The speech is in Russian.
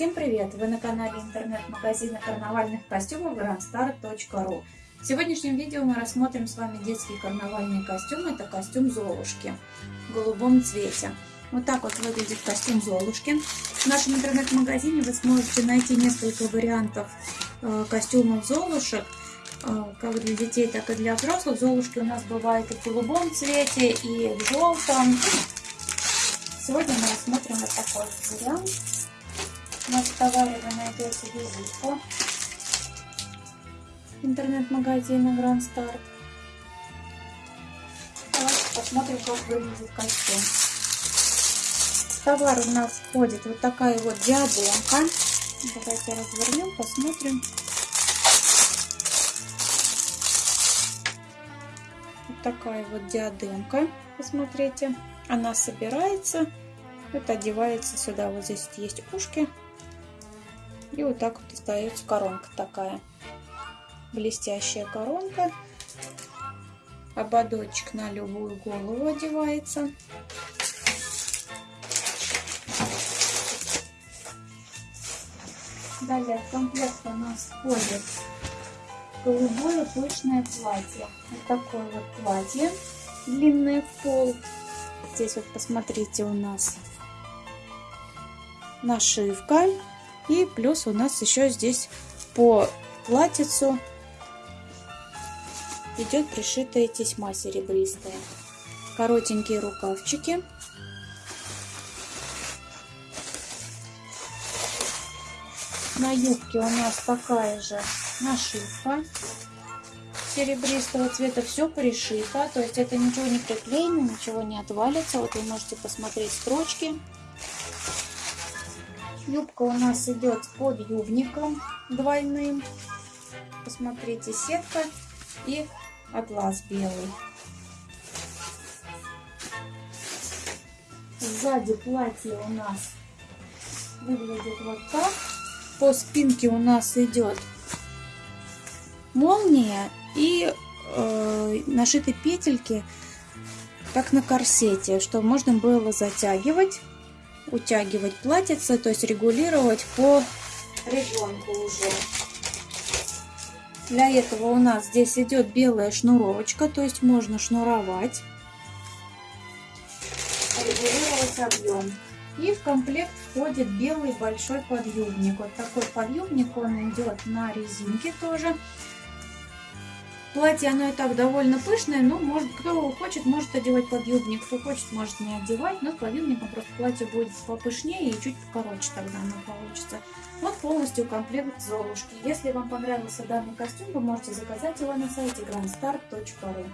Всем привет! Вы на канале интернет-магазина карнавальных костюмов grandstar.ru В сегодняшнем видео мы рассмотрим с вами детский карнавальный костюм. Это костюм Золушки в голубом цвете. Вот так вот выглядит костюм Золушки. В нашем интернет-магазине вы сможете найти несколько вариантов э, костюмов Золушек э, как для детей, так и для взрослых. Золушки у нас бывают и в голубом цвете, и в желтом. Сегодня мы рассмотрим вот такой вариант. На товаре вы найдете визитку интернет-магазина Grand Start. Давайте посмотрим, как выглядит костюм. В товар у нас входит вот такая вот диадемка. Давайте развернем, посмотрим. Вот такая вот диадемка. Посмотрите. Она собирается. Это одевается сюда. Вот здесь есть ушки. И вот так вот остается коронка такая. Блестящая коронка. Ободочек на любую голову одевается. Далее в комплект у нас входит голубое пышное платье. Вот такое вот платье, длинное в пол. Здесь вот посмотрите у нас нашивка и плюс у нас еще здесь по платьицу идет пришитая тесьма серебристая. Коротенькие рукавчики. На юбке у нас такая же нашивка серебристого цвета. Все пришито, то есть это ничего не приклеено, ничего не отвалится. Вот вы можете посмотреть строчки. Юбка у нас идет под юбником двойным. Посмотрите, сетка и атлас белый. Сзади платье у нас выглядит вот так. По спинке у нас идет молния и э, нашиты петельки, как на корсете, чтобы можно было затягивать утягивать платьице, то есть регулировать по ребенку уже. Для этого у нас здесь идет белая шнуровочка, то есть можно шнуровать, регулировать объем. И в комплект входит белый большой подъюбник. Вот такой подъюбник, он идет на резинке тоже. Платье, оно и так довольно пышное, но может, кто хочет, может одевать подъюбник, кто хочет, может не одевать, но с подъюбником просто платье будет попышнее и чуть покороче тогда оно получится. Вот полностью комплект Золушки. Если вам понравился данный костюм, вы можете заказать его на сайте grandstar.ru.